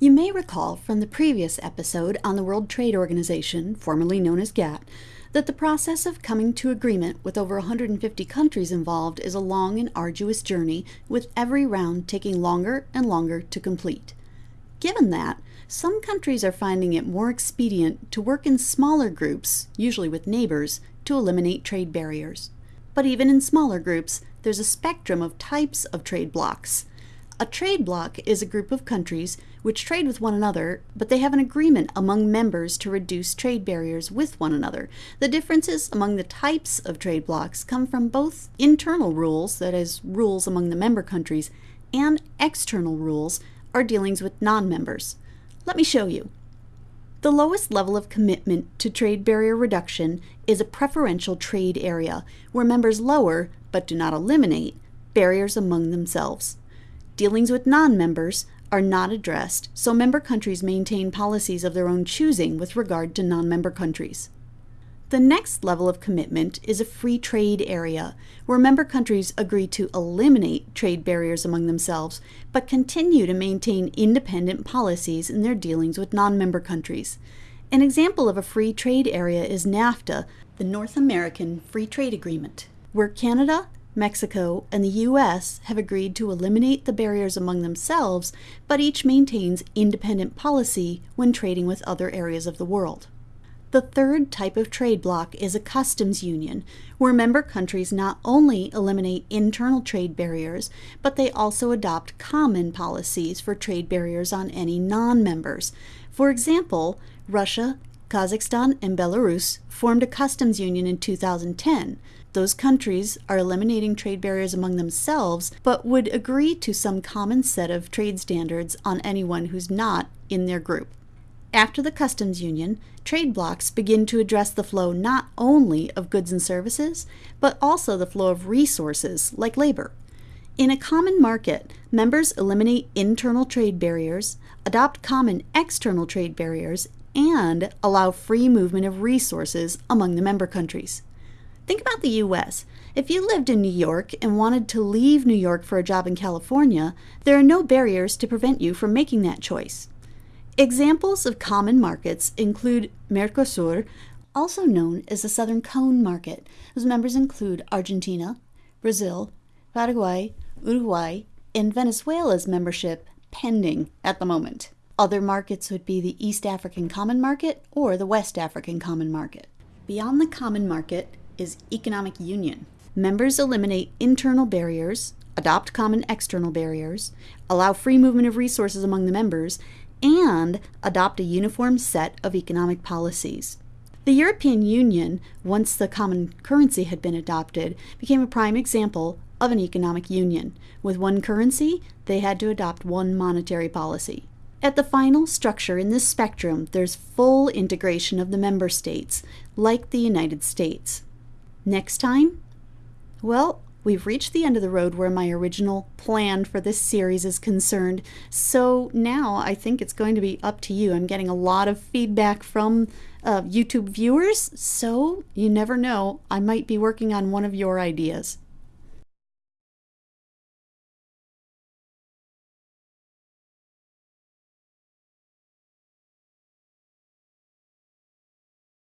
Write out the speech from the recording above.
You may recall from the previous episode on the World Trade Organization, formerly known as GATT, that the process of coming to agreement with over 150 countries involved is a long and arduous journey, with every round taking longer and longer to complete. Given that, some countries are finding it more expedient to work in smaller groups, usually with neighbors, to eliminate trade barriers. But even in smaller groups, there's a spectrum of types of trade blocs. A trade bloc is a group of countries which trade with one another, but they have an agreement among members to reduce trade barriers with one another. The differences among the types of trade blocs come from both internal rules, that is, rules among the member countries, and external rules, or dealings with non members. Let me show you. The lowest level of commitment to trade barrier reduction is a preferential trade area, where members lower, but do not eliminate, barriers among themselves. Dealings with non members are not addressed, so member countries maintain policies of their own choosing with regard to non member countries. The next level of commitment is a free trade area, where member countries agree to eliminate trade barriers among themselves, but continue to maintain independent policies in their dealings with non member countries. An example of a free trade area is NAFTA, the North American Free Trade Agreement, where Canada, Mexico, and the US have agreed to eliminate the barriers among themselves, but each maintains independent policy when trading with other areas of the world. The third type of trade bloc is a customs union, where member countries not only eliminate internal trade barriers, but they also adopt common policies for trade barriers on any non members. For example, Russia, Kazakhstan, and Belarus formed a customs union in 2010. Those countries are eliminating trade barriers among themselves, but would agree to some common set of trade standards on anyone who's not in their group. After the customs union, trade blocs begin to address the flow not only of goods and services, but also the flow of resources like labor. In a common market, members eliminate internal trade barriers, adopt common external trade barriers, and allow free movement of resources among the member countries. Think about the US. If you lived in New York and wanted to leave New York for a job in California, there are no barriers to prevent you from making that choice. Examples of common markets include Mercosur, also known as the Southern Cone Market, whose members include Argentina, Brazil, Paraguay, Uruguay, and Venezuela's membership pending at the moment. Other markets would be the East African Common Market or the West African Common Market. Beyond the Common Market is Economic Union. Members eliminate internal barriers, adopt common external barriers, allow free movement of resources among the members, and adopt a uniform set of economic policies. The European Union, once the common currency had been adopted, became a prime example of an economic union. With one currency, they had to adopt one monetary policy. At the final structure in this spectrum, there's full integration of the member states, like the United States. Next time? Well, We've reached the end of the road where my original plan for this series is concerned, so now I think it's going to be up to you. I'm getting a lot of feedback from uh, YouTube viewers, so you never know, I might be working on one of your ideas.